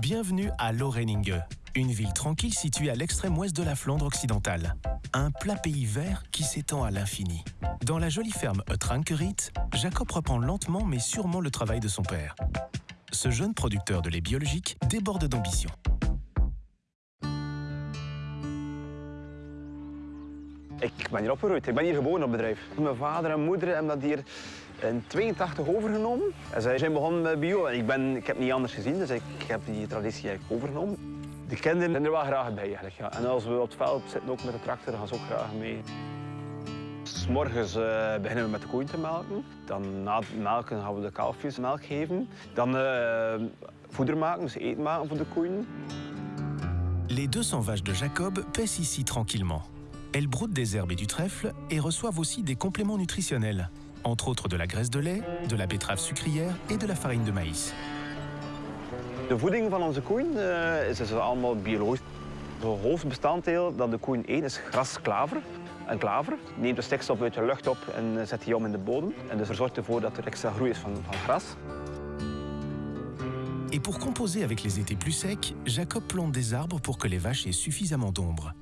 Bienvenue à Loreninge, une ville tranquille située à l'extrême ouest de la Flandre occidentale. Un plat pays vert qui s'étend à l'infini. Dans la jolie ferme Utrankerit, Jacob reprend lentement mais sûrement le travail de son père. Ce jeune producteur de lait biologique déborde d'ambition. Ik ben hier opgegroeid. Ik ben hier geboren op bedrijf. Mijn vader en moeder hebben dat hier in 82 overgenomen. En zij zijn begonnen met bio. Ik, ben, ik heb niet anders gezien, dus ik heb die traditie eigenlijk overgenomen. De kinderen zijn er wel graag bij eigenlijk. Ja. En als we op het veld zitten, ook met de tractor, gaan ze ook graag mee. S morgens uh, beginnen we met de koeien te melken. Dan na het melken gaan we de kalfjes melk geven. Dan uh, voeder maken, dus eten maken voor de koeien. Les 200 vaches de Jacob paissent ici tranquillement. Elles broutent des herbes et du trèfle et reçoivent aussi des compléments nutritionnels, entre autres de la graisse de lait, de la betterave sucrière et de la farine de maïs. De voeding van onze koeien uh, is dus allemaal biologisch. Het hoofdbestanddeel dat de koeien eten is grasklaver. En klaver neemt de stikstof uit de lucht op en zet die om in de bodem. En dus er zorgt ervoor dat er extra groei is van, van gras. Et pour composer avec les étés plus secs, Jacob plante des arbres pour que les vaches aient suffisamment d'ombre.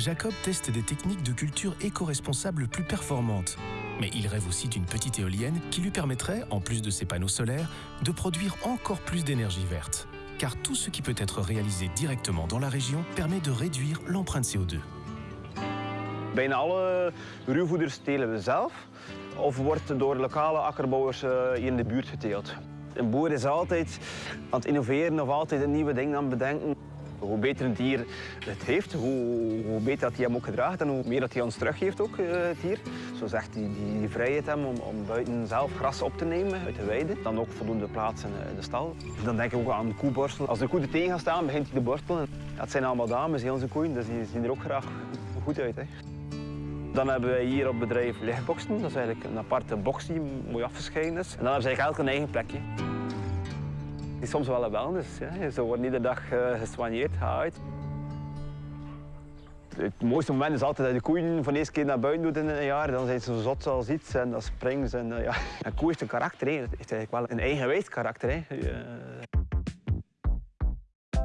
Jacob teste des techniques de culture éco-responsables plus performantes. Mais il rêve aussi d'une petite éolienne qui lui permettrait, en plus de ses panneaux solaires, de produire encore plus d'énergie verte. Car tout ce qui peut être réalisé directement dans la région permet de réduire l'empreinte CO2. Bijna alle ruwvoeders telen we zelf of wordt door lokale akkerbouwers hier in de buurt geteeld. Een boer is altijd aan het innoveren of altijd een nieuwe ding aan bedenken. Hoe beter een dier het heeft, hoe, hoe beter dat hij hem ook gedraagt en hoe meer dat hij ons teruggeeft ook, het dier. Zo zegt die, die, vrijheid hem om, om buiten zelf gras op te nemen uit de weide. Dan ook voldoende plaats in de stal. Dan denk ik ook aan de koeborstelen. Als de koe er tegen gaat staan, begint hij te borstelen. Dat zijn allemaal dames, onze koeien, dus die zien er ook graag goed uit. Hè. Dan hebben wij hier op bedrijf lichtboxen. Dat is eigenlijk een aparte box die mooi afgescheiden is. En dan hebben ze eigenlijk elk een eigen plekje. Het is soms wel een wellness. Ja. Ze worden iedere dag uh, gesoigneerd, uit. Het mooiste moment is altijd dat je de koeien van de eerste keer naar buiten doet in een jaar. Dan zijn ze zo zot als iets en dan springen ze. En, uh, ja. Een koe heeft een karakter, het heeft eigenlijk wel een eigenwijs karakter. Hè. Uh...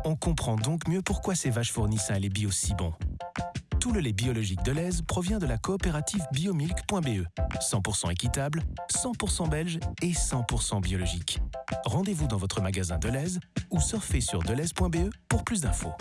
On comprend donc mieux pourquoi ces vaches fournissent un lait bio si bon. Tout le lait biologique de l'Aise provient de la coopérative biomilk.be. 100% équitable, 100% belge et 100% biologique. Rendez-vous dans votre magasin Deleuze ou surfez sur deleuze.be pour plus d'infos.